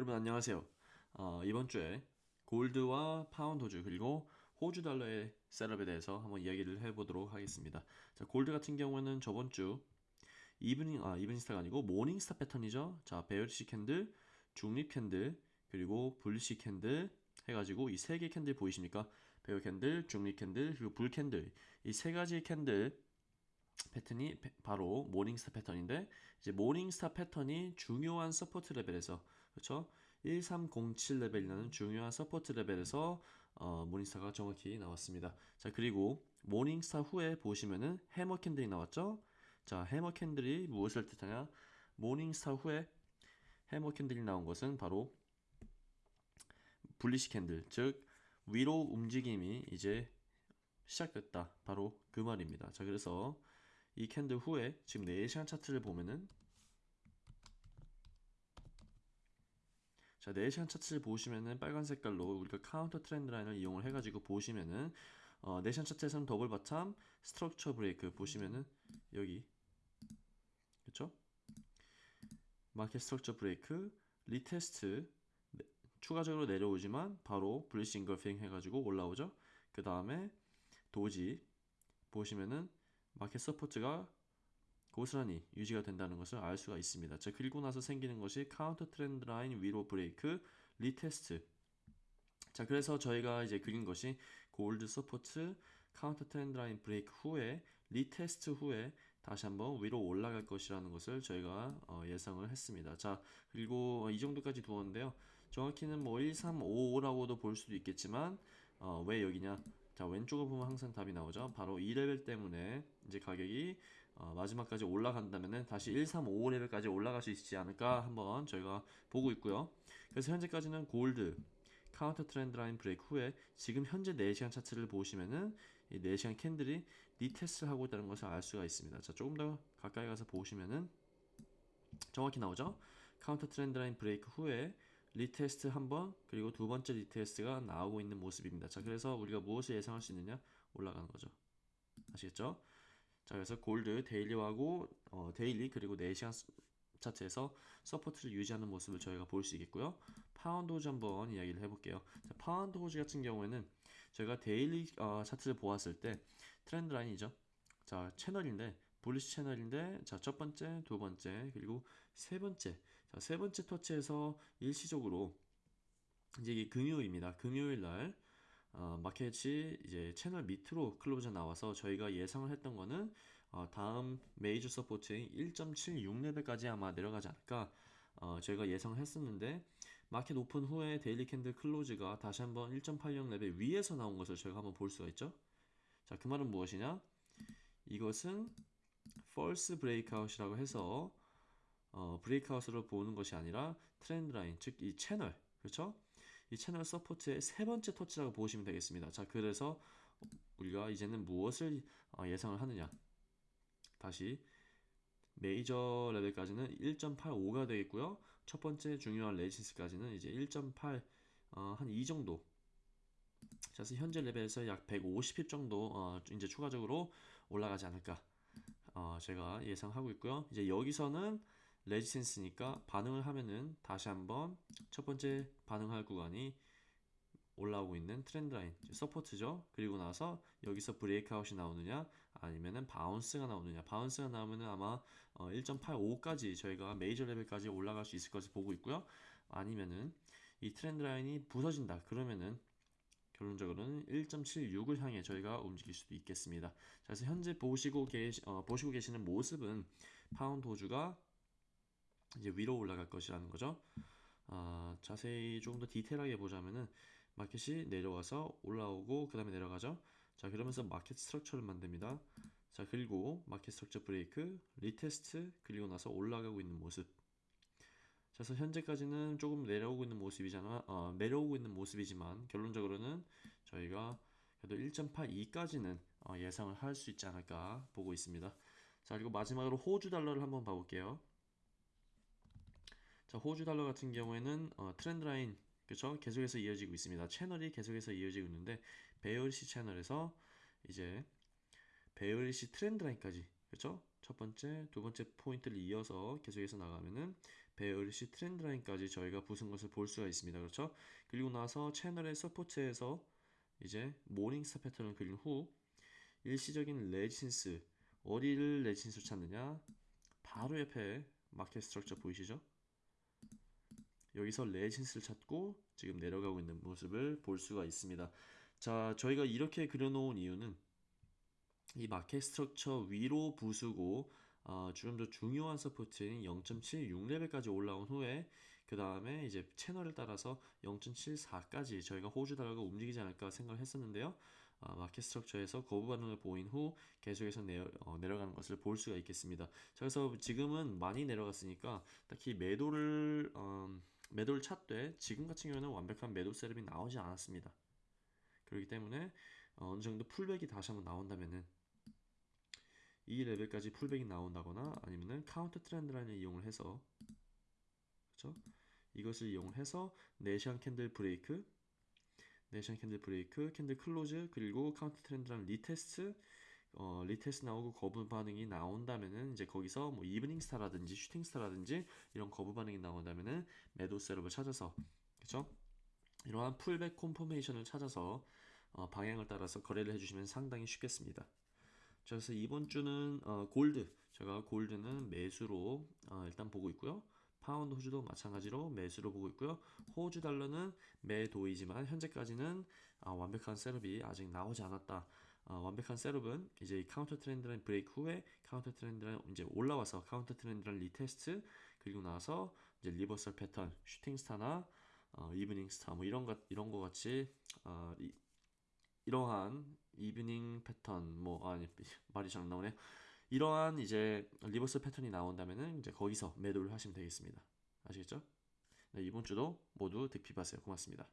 여러분 안녕하세요. 어, 이번 주에 gold와 파운드 호주 그리고 호주 달러의 setup에 대해서 한번 이야기를 해보도록 하겠습니다. 자, 골드 같은 경우는 저번 주 evening 아 evening star가 아니고 morning star 패턴이죠. 자, bearish candle, 중립 candle, 그리고 bullish candle 해가지고 이 세 개 candle 보이십니까? bear candle, 중립 candle, 그리고 bull candle 이 세 가지 candle 패턴이 바로 morning star 패턴인데 이제 morning star 패턴이 중요한 support 레벨에서 그렇죠? 1307 레벨이라는 중요한 support 레벨에서 어, morning star가 정확히 나왔습니다. 자 그리고 morning star 후에 보시면은 hammer candle이 나왔죠? 자 hammer candle이 무엇을 뜻하냐? morning star 후에 hammer candle이 나온 것은 바로 bullish candle 즉 위로 움직임이 이제 시작됐다 바로 그 말입니다. 자 그래서 이 candle 후에 지금 4시간 차트를 보면은 자 4시간 차트를 보시면은 빨간 색깔로 우리가 counter trend line을 이용을 해가지고 보시면은 어, 4시간 차트에서는 double bottom structure break 보시면은 여기 그쵸? market structure break retest 네, 추가적으로 내려오지만 바로 bullish engulfing 해가지고 올라오죠 그 다음에 doji 보시면은 market support가 고스란히 유지가 된다는 것을 알 수가 있습니다. 자, 그리고 나서 생기는 것이 counter trend line 위로 break retest. 자, 그래서 저희가 이제 그린 것이 gold support counter trend line break 후에 retest 후에 다시 한번 위로 올라갈 것이라는 것을 저희가 어, 예상을 했습니다. 자, 그리고 이 정도까지 두었는데요. 정확히는 뭐 1355라고도 볼 수도 있겠지만 어, 왜 여기냐? 자 왼쪽을 보면 항상 답이 나오죠. 바로 이 레벨 때문에 이제 가격이 어, 마지막까지 올라간다면 다시 1355레벨까지 올라갈 수 있지 않을까 한번 저희가 보고 있고요. 그래서 현재까지는 gold counter trend line break 후에 지금 현재 4시간 차트를 보시면은 이 4시간 candle이 retest를 하고 있다는 것을 알 수가 있습니다. 자 조금 더 가까이 가서 보시면은 정확히 나오죠? counter trend line break 후에 retest 한번 그리고 두 번째 retest가 나오고 있는 모습입니다. 자 그래서 우리가 무엇을 예상할 수 있느냐? 올라가는 거죠. 아시겠죠? 자 그래서 gold daily하고 어, daily 그리고 4시간 차트에서 support를 유지하는 모습을 저희가 볼 수 있겠고요. 파운드 호주 한번 이야기를 해볼게요. 자, 파운드 호주 같은 경우에는 저희가 daily 어, 차트를 보았을 때 trend line이죠. 자 채널인데 bullish 채널인데 자 첫 번째, 두 번째, 그리고 세 번째 자 세 번째 터치에서 일시적으로 이제 이게 금요일입니다. 금요일 날 어, 마켓이 이제 채널 밑으로 close 나와서 저희가 예상을 했던 거는 어, 다음 major support인 1.76레벨까지 아마 내려가지 않을까 어, 저희가 예상을 했었는데 market open 후에 daily candle close가 다시 한번 1.80레벨 위에서 나온 것을 저희가 한번 볼 수가 있죠. 자, 그 말은 무엇이냐? 이것은 false breakout이라고 해서 어, breakout으로 보는 것이 아니라 trend line, 즉 이 채널, 그렇죠? 이 채널 support의 세 번째 터치라고 보시면 되겠습니다. 자, 그래서 우리가 이제는 무엇을 어, 예상을 하느냐? 다시 메이저 레벨까지는 1.85가 되겠고요. 첫 번째 중요한 resistance까지는 이제 1.8 어, 한이 정도 그래서 현재 레벨에서 약 150pip 정도 어, 이제 추가적으로 올라가지 않을까 어, 제가 예상하고 있고요. 이제 여기서는 resistance니까 반응을 하면은 다시 한번 첫 번째 반응할 구간이 올라오고 있는 trend line support죠. 그리고 나서 여기서 breakout이 나오느냐 아니면은 bounce가 나오느냐. bounce가 나오면은 아마 어 1.85까지 저희가 메이저 레벨까지 올라갈 수 있을 것을 보고 있고요. 아니면은 이 trend line이 부서진다. 그러면은 결론적으로는 1.76을 향해 저희가 움직일 수도 있겠습니다. 자, 그래서 현재 보시고 계시, 어, 보시고 계시는 모습은 파운드 호주가 이제 위로 올라갈 것이라는 거죠. 어, 자세히 조금 더 디테일하게 보자면은 마켓이 내려와서 올라오고 그 다음에 내려가죠. 자 그러면서 market structure를 만듭니다. 자 그리고 market structure break, retest 그리고 나서 올라가고 있는 모습 그래서 현재까지는 조금 내려오고 있는 모습이잖아 어, 내려오고 있는 모습이지만 결론적으로는 저희가 그래도 1.82까지는 어, 예상을 할 수 있지 않을까 보고 있습니다 자 그리고 마지막으로 호주 달러를 한번 봐볼게요 자 호주 달러 같은 경우에는 어, trend line 그쵸 계속해서 이어지고 있습니다 채널이 계속해서 이어지고 있는데 bearish 채널에서 이제 bearish trend line까지 그쵸 첫 번째, 두 번째 포인트를 이어서 계속해서 나가면은 bearish trend line까지 저희가 부순 것을 볼 수가 있습니다. 그렇죠? 그리고 나서 채널의 support에서 이제 morning star 패턴을 그린 후 일시적인 resistance 어디를 resistance로 찾느냐? 바로 옆에 market structure 보이시죠? 여기서 resistance를 찾고 지금 내려가고 있는 모습을 볼 수가 있습니다. 자, 저희가 이렇게 그려놓은 이유는 이 market structure 위로 부수고 어, 좀더 중요한 support인 0.76레벨까지 올라온 후에 그 다음에 이제 채널을 따라서 0.74까지 저희가 호주 달러가 움직이지 않을까 생각을 했었는데요. 아, market structure에서 거부 반응을 보인 후 계속해서 내려, 어, 내려가는 것을 볼 수가 있겠습니다. 자, 그래서 지금은 많이 내려갔으니까 딱히 매도를 음, 매도를 찾되 지금 같은 경우는 완벽한 매도 setup이 나오지 않았습니다. 그렇기 때문에 어, 어느 정도 pullback이 다시 한번 나온다면은 이 레벨까지 pullback이 나온다거나 아니면은 counter trend line을 이용을 해서 그렇죠? 이것을 이용을 해서 recent candle break recent candle break candle close 그리고 counter trend line retest 어, retest 나오고 거부 반응이 나온다면은 이제 거기서 뭐 evening star라든지 shooting star라든지 이런 거부 반응이 나온다면은 매도 setup을 찾아서 그렇죠? 이러한 pullback confirmation을 찾아서 어, 방향을 따라서 거래를 해주시면 상당히 쉽겠습니다. 자, 그래서 이번 주는 어, 골드 제가 골드는 매수로 어, 일단 보고 있고요. 파운드 호주도 마찬가지로 매수로 보고 있고요. 호주 달러는 매도이지만 현재까지는 아, 완벽한 setup이 아직 나오지 않았다. 아, 완벽한 setup은 이제 이 counter trend line break 후에 counter trend line 이제 올라와서 counter trend line retest 그리고 나서 이제 reversal 패턴 shooting star나 어, evening star 뭐 이런 것 이런 거 같이 어, 이, 이러한 evening 패턴 뭐 아니 말이 잘안 나오네. 이러한 이제 reverse 패턴이 나온다면은 이제 거기서 매도를 하시면 되겠습니다. 아시겠죠? 네, 이번 주도 모두 득pip하세요. 고맙습니다.